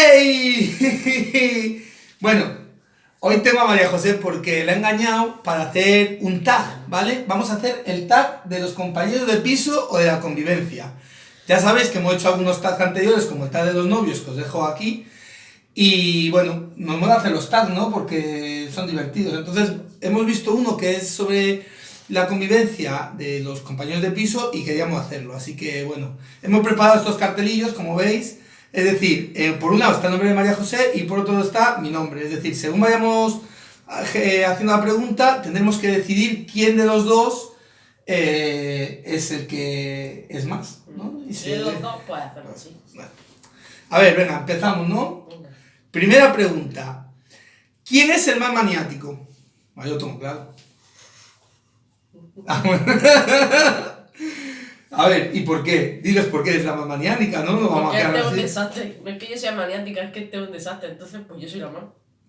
Bueno, hoy tengo a María José porque la he engañado para hacer un tag, ¿vale? Vamos a hacer el tag de los compañeros de piso o de la convivencia. Ya sabéis que hemos hecho algunos tags anteriores, como el tag de los novios, que os dejo aquí. Y bueno, nos mola hacer los tags, ¿no? Porque son divertidos. Entonces, hemos visto uno que es sobre la convivencia de los compañeros de piso y queríamos hacerlo. Así que, bueno, hemos preparado estos cartelillos, como veis. Es decir, eh, por un lado está el nombre de María José y por otro lado está mi nombre. Es decir, según vayamos eh, haciendo la pregunta, tendremos que decidir quién de los dos eh, es el que es más, ¿no? Y si de los dos puede hacerlo, sí. A ver, venga, empezamos, ¿no? Primera pregunta. ¿Quién es el más maniático? Ah, yo tengo claro. A ver, ¿y por qué? Diles por qué eres la más maniática, ¿no? No vamos Porque a quedar es un desastre. No es que yo sea maniática, es que este es un desastre. Entonces, pues yo soy la más.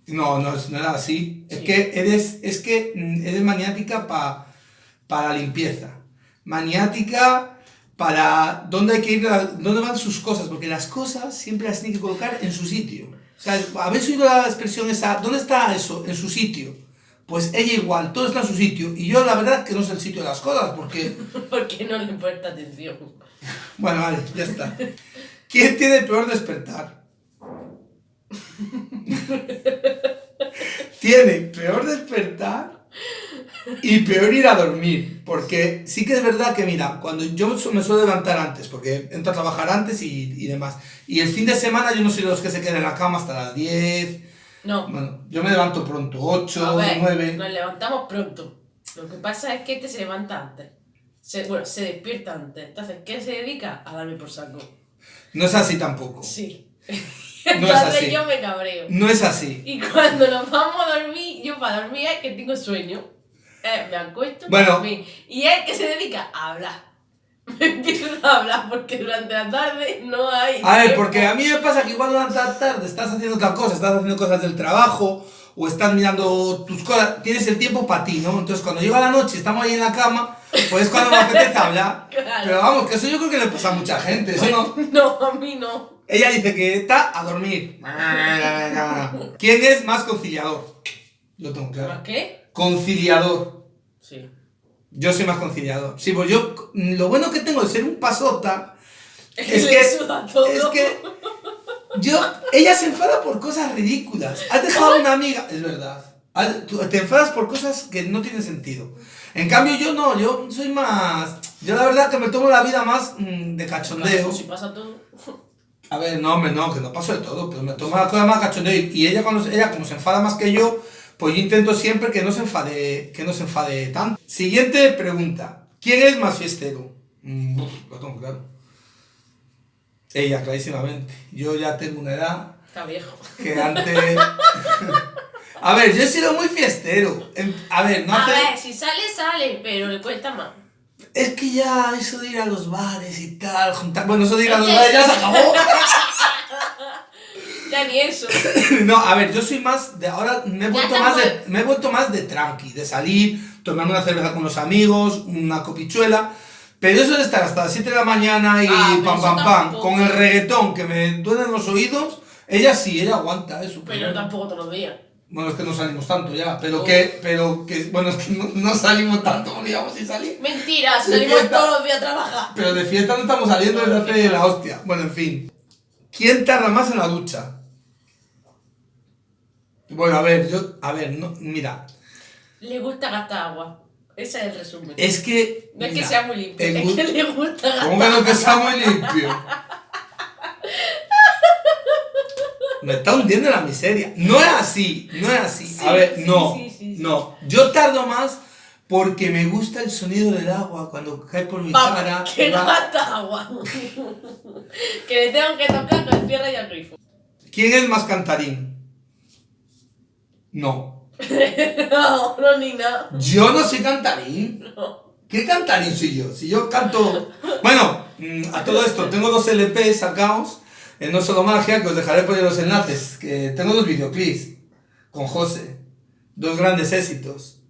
No, no es nada así. Es que eres, es que eres maniática para para limpieza. Maniática para dónde hay que ir, dónde van sus cosas, porque las cosas siempre las tiene que colocar en su sitio. O sea, ¿habéis oído la expresión esa? ¿Dónde está eso? En su sitio. Pues ella igual, todo está en su sitio. Y yo la verdad que no sé el sitio de las cosas, porque... porque no le presta atención. Bueno, vale, ya está. ¿Quién tiene peor despertar? tiene peor despertar y peor ir a dormir. Porque sí que es verdad que, mira, cuando yo me suelo levantar antes, porque entro a trabajar antes y, y demás. Y el fin de semana yo no soy de los que se quedan en la cama hasta las 10 no. Bueno, yo me levanto pronto, 8, 9. Nos levantamos pronto. Lo que pasa es que este se levanta antes. Se, bueno, se despierta antes. Entonces, ¿qué se dedica? A darme por saco. No es así tampoco. Sí. No Entonces es así. yo me cabreo. No es así. Y cuando nos vamos a dormir, yo para dormir es que tengo sueño. Eh, me acuesto bueno. dormir. Y es que se dedica a hablar. Me empiezo a hablar porque durante la tarde no hay. A ver, porque a mí me pasa que igual durante la tarde estás haciendo otra cosa, estás haciendo cosas del trabajo o estás mirando tus cosas, tienes el tiempo para ti, ¿no? Entonces cuando llega la noche, estamos ahí en la cama, pues es cuando me apetece hablar. Pero vamos, que eso yo creo que le pasa a mucha gente, ¿eso no? No, a mí no. Ella dice que está a dormir. ¿Quién es más conciliador? Lo tengo claro. ¿Más qué? Conciliador. Sí. Yo soy más conciliador. Sí, pues yo, lo bueno que tengo de ser un pasota es, que, es que yo, ella se enfada por cosas ridículas. Has dejado a una amiga, es verdad. Te enfadas por cosas que no tienen sentido. En cambio yo no, yo soy más, yo la verdad que me tomo la vida más mm, de cachondeo. Si pasa todo. A ver, no, hombre, no, que no paso de todo, pero me tomo la cosa más cachondeo. Y ella, cuando, ella como se enfada más que yo, pues yo intento siempre que no se enfade, que no se enfade tanto. Siguiente pregunta. ¿Quién es más fiestero? Mm, lo tengo claro. Ella, clarísimamente. Yo ya tengo una edad... Está viejo. Que antes... a ver, yo he sido muy fiestero. A ver, no A ver, si sale, sale, pero le cuesta más. Es que ya eso de ir a los bares y tal, juntar... Bueno, eso de ir a los bares ya se acabó. Ya ni eso. no, a ver, yo soy más de ahora me he vuelto más de me he vuelto más de tranqui, de salir, tomarme una cerveza con los amigos, una copichuela, pero eso de estar hasta las 7 de la mañana y ah, pam pam pam con el reggaetón que me duelen los oídos, ella sí, ella aguanta eso. Pero, tampoco todos los días. Bueno, es que no salimos tanto ya, pero que, pero que, bueno, es que no, salimos tanto, digamos, si salimos. Mentira, salimos todos los días a trabajar. Pero de fiesta no estamos saliendo desde hace la hostia. Bueno, en fin. ¿Quién tarda más en la ducha? Bueno, a ver, yo, a ver, no, mira. Le gusta gastar agua. Ese es el resumen. Es que. No es que sea muy limpio, es que le gusta gastar ¿Cómo que no que sea muy limpio? Me está hundiendo la miseria. No es así, no es así. a ver, no, no. Yo tardo más porque me gusta el sonido del agua cuando cae por mi cara. Que no gasta agua. que le tengo que tocar con el cierre y el grifo. ¿Quién es más cantarín? No. no, no, ni nada. Yo no soy cantarín. No. ¿Qué cantarín soy yo? Si yo canto... Bueno, mm, a todo esto, tengo dos LPs sacados en No Solo Magia, que os dejaré poner los enlaces, que tengo dos videoclips con José. Dos grandes éxitos.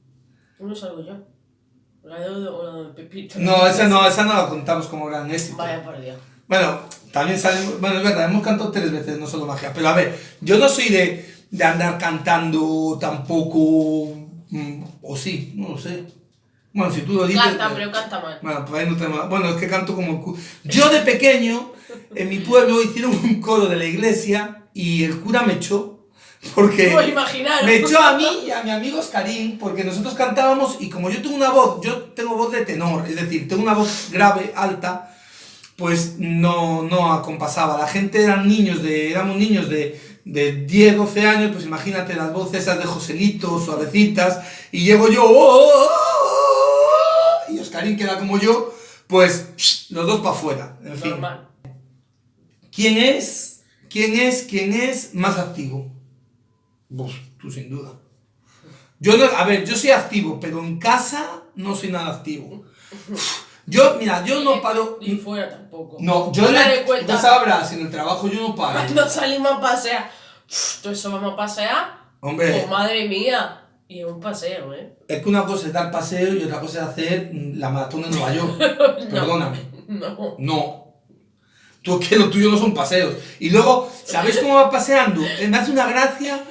Uno salgo yo. La de, de Pepito. No, esa no, esa no la contamos como gran éxito. Vaya por Dios. Bueno, también salimos. Bueno, es verdad, hemos cantado tres veces, no solo magia. Pero a ver, yo no soy de, de andar cantando tampoco. mm, O sí, no lo sé. Bueno, si tú lo dices. Canta, pero canta mal. Bueno, pues ahí no tengo. Bueno, es que canto como. el cu- Yo de pequeño, en mi pueblo, hicieron un coro de la iglesia y el cura me echó. Porque. Me echó a mí y a mi amigo Oscarín, porque nosotros cantábamos y como yo tengo una voz, yo tengo voz de tenor, es decir, tengo una voz grave, alta, pues no, no acompasaba. La gente eran niños de, éramos niños de, de 10, 12 años, pues imagínate las voces esas de Joselito, suavecitas, y llego yo, "Oh, oh, oh", y Oscarín que era como yo, pues los dos para afuera. En fin. Normal. ¿Quién es, quién es, quién es más activo? Vos, tú sin duda. Yo no, a ver, yo soy activo, pero en casa no soy nada activo. Yo, mira, yo no paro. Ni fuera tampoco. No, yo cuenta. tú sabrás, en el trabajo yo no paro. Cuando salimos a pasear. Todo eso vamos a pasear. Hombre, Oh, madre mía. Y es un paseo, ¿eh? es que una cosa es dar paseo y otra cosa es hacer la maratón en Nueva York. Perdóname. No. No. Tú es que lo tuyo no son paseos. Y luego, ¿sabéis cómo va paseando? Eh, Me hace una gracia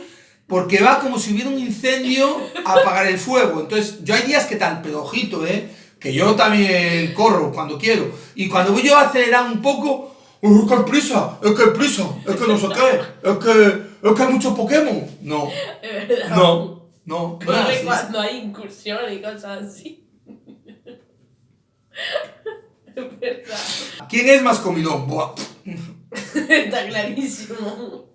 porque va como si hubiera un incendio a apagar el fuego. Entonces, yo hay días que tal, pero ojito, ¿eh? Que yo también corro cuando quiero. Y cuando voy yo a acelerar un poco, ¡uh, qué prisa! ¡Es que prisa! ¡Es que no sé qué! ¡Es que, es que hay muchos Pokémon! No, Es verdad. no, no. es cuando hay incursiones y cosas así. Es verdad. ¿Quién es más comilón? Buah, Está clarísimo.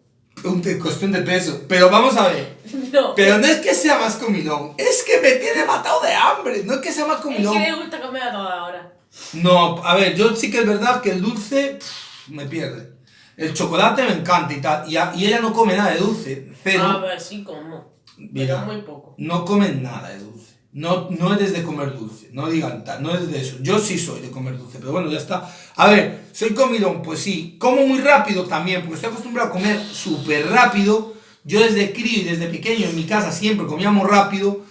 Un te- cuestión de peso. Pero vamos a ver. No. Pero no es que sea más comilón, es que me tiene matado de hambre, no es que sea más Es comilón. que le gusta comer a toda hora. No, a ver, yo sí que es verdad que el dulce pff, me pierde. El chocolate me encanta y tal, y, a- y ella no come nada de dulce, cero. A ver, sí como. Mira. Pero muy poco. No comen nada de dulce. No, no eres de comer dulce, no digan tal, no es de eso. Yo sí soy de comer dulce, pero bueno, ya está. A ver, ¿soy comilón? Pues sí. Como muy rápido también, porque estoy acostumbrado a comer súper rápido. Yo desde crío y desde pequeño en mi casa siempre comíamos rápido.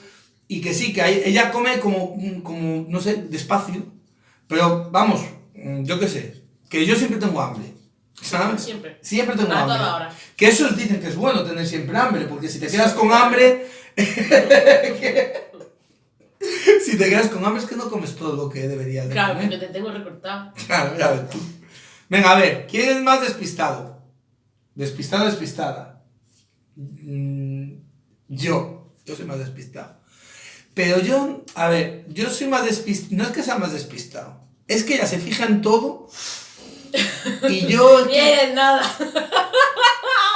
Y que sí, que ella come como, como, no sé, despacio. Pero vamos, mm, yo qué sé, que yo siempre tengo hambre. ¿Sabes? Siempre. Siempre tengo A hambre. toda hora. Que eso dicen que es bueno tener siempre hambre, porque si te quedas con hambre. si te quedas con hambre es que no comes todo lo que deberías de Claro, comer. porque te tengo recortado. Claro, ya ves tú. Venga, a ver, ¿quién es más despistado? ¿Despistado despistada? Mm, yo, yo soy más despistado. Pero yo, a ver, yo soy más despistado. No es que sea más despistado, es que ella se fija en todo. Y yo. Ni nada.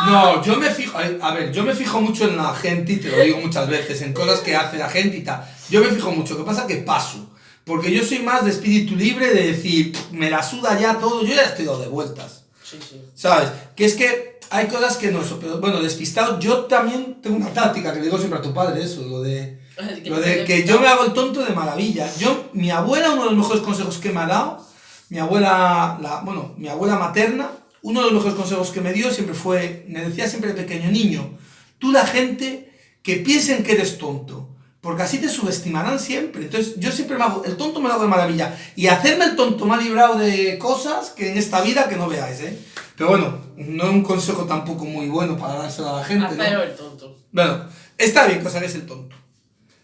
No, yo me fijo, a ver, yo me fijo mucho en la gente y te lo digo muchas veces, en cosas que hace la gente y tal. Yo me fijo mucho, ¿qué pasa? Que paso. Porque yo soy más de espíritu libre de decir, me la suda ya todo, yo ya estoy dado de vueltas. Sí, sí. ¿Sabes? Que es que hay cosas que no pero bueno, despistado, yo también tengo una táctica que le digo siempre a tu padre, eso, lo de, lo de que yo me hago el tonto de maravilla. Yo, mi abuela, uno de los mejores consejos que me ha dado, mi abuela, la, bueno, mi abuela materna, uno de los mejores consejos que me dio siempre fue, me decía siempre de pequeño, niño, tú la gente que piensen que eres tonto, porque así te subestimarán siempre. Entonces yo siempre me hago, el tonto me lo hago de maravilla. Y hacerme el tonto me ha librado de cosas que en esta vida que no veáis, ¿eh? Pero bueno, no es un consejo tampoco muy bueno para dárselo a la gente, ¿no? Hacer el tonto. Bueno, está bien que os hagáis el tonto.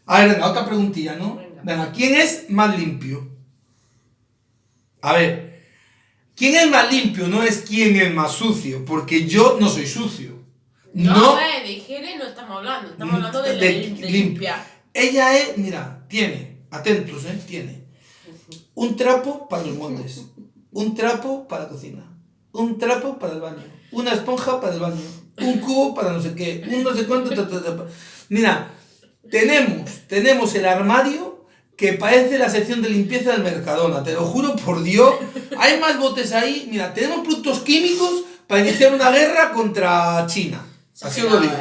A ver, venga, otra preguntilla, ¿no? Venga. Venga, ¿quién es más limpio? A ver, ¿quién es más limpio? No es quién es más sucio, porque yo no soy sucio. No, No, eh, de higiene no estamos hablando. Estamos hablando de, de lim- de lim- limpiar. Ella es, mira, tiene, atentos, ¿eh? Tiene un trapo para los moldes, un trapo para la cocina, un trapo para el baño, una esponja para el baño, un cubo para no sé qué, un no sé cuánto. ta, ta, ta, pa. Mira, tenemos, tenemos el armario que parece la sección de limpieza del Mercadona, te lo juro por Dios. Hay más botes ahí. Mira, tenemos productos químicos para iniciar una guerra contra China. Así os lo digo.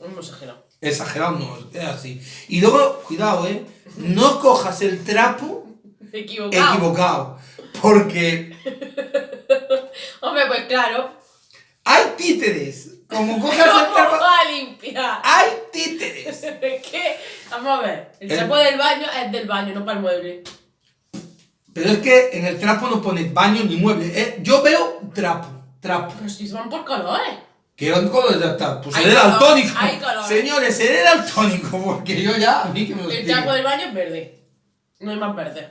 Hemos exagerado. Exagerado no, es así. Y luego, cuidado, ¿eh? No cojas el trapo Equivocado. equivocado. Porque Hombre, pues claro. hay títeres. Como cojas ¿Cómo el trapo, a limpiar? hay títeres. ¿Qué? Vamos a ver. El El- trapo del baño es del baño, no para el mueble. Pero es que en el trapo no pone baño ni mueble. ¿eh? Yo veo trapo, trapo. Pero si van por colores. ¿Qué colores ya está? Pues seré daltónico. Señores, seré daltónico porque yo ya, a mí que me lo El trapo del baño es verde. No hay más verde.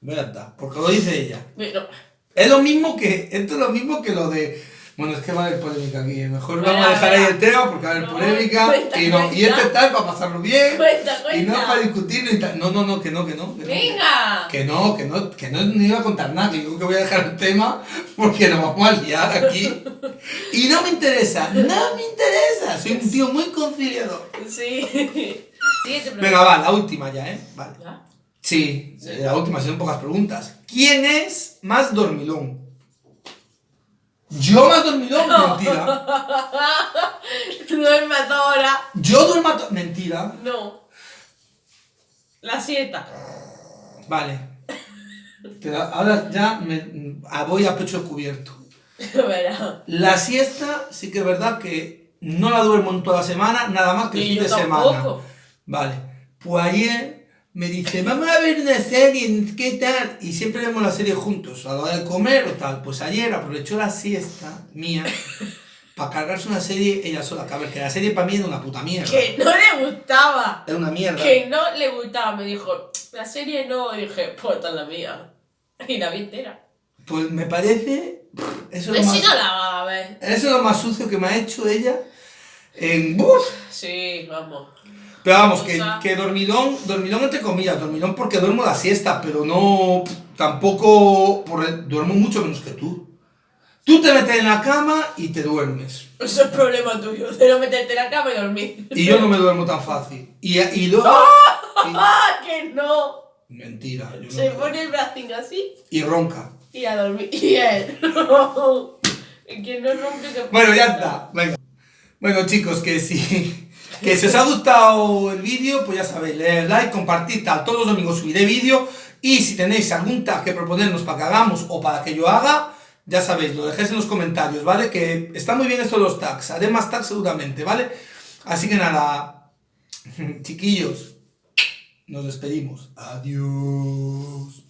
Verdad, porque lo dice ella. Pero, Es lo mismo que, esto es lo mismo que lo de... Bueno, es que va a haber polémica aquí. Mejor Verá, vamos a dejar ahí el tema porque va a haber No, polémica. cuenta, y, no, y este tal para pasarlo bien. cuenta, Y no para discutirlo y tal. No, no, no, que no, que no. Que no. ¡Venga! Que no, que no, que no, no iba a contar nada, que digo que voy a dejar el tema porque nos vamos a liar aquí. Y no me interesa, no me interesa. Soy un tío muy conciliador. Sí. Pregunta. Venga, va, la última ya, ¿eh? Vale. ¿Ya? Sí, la última, son pocas preguntas. ¿Quién es más dormilón? ¿Yo más dormilón? Mentira. Duerme a toda hora. ¿Yo duermo a to- Mentira. No. La siesta. Vale. Pero ahora ya me, ah, voy a pecho descubierto. Verá. La siesta sí que es verdad que no la duermo en toda la semana, nada más que el fin yo de tampoco. semana. Vale. Pues ayer me dice, vamos a ver una serie, ¿qué tal? Y siempre vemos la serie juntos, a la hora de comer o tal. Pues ayer aprovechó la siesta mía para cargarse una serie ella sola. Que a ver, que la serie para mí era una puta mierda. Que no le gustaba. Era una mierda. Que no le gustaba. Me dijo, la serie no. Y dije, pues esta es la mía. Y la vi entera. Pues me parece... Eso es, Pues lo si más, no la va a ver. eso es lo más sucio que me ha hecho ella en... ¡Buf! Sí, vamos. Pero vamos, que, que dormilón, dormilón entre comillas, dormilón porque duermo la siesta, pero no, tampoco, por el- duermo mucho menos que tú. Tú te metes en la cama y te duermes. Eso es problema tuyo. De no meterte en la cama y dormir. Y yo no me duermo tan fácil. Y, y luego... ¡Ah, que no! mentira. yo Se pone el bracín así y ronca. y a dormir. Y él. que no rompe que Bueno, ya está. Venga. Bueno, chicos, que si, que si os ha gustado el vídeo, pues ya sabéis, le like, compartid tal. Todos los domingos subiré vídeo. Y si tenéis algún tag que proponernos para que hagamos o para que yo haga, ya sabéis, lo dejéis en los comentarios, ¿vale? Que está muy bien esto de los tags. Haré más tags seguramente, ¿vale? Así que nada, chiquillos, nos despedimos. Adiós.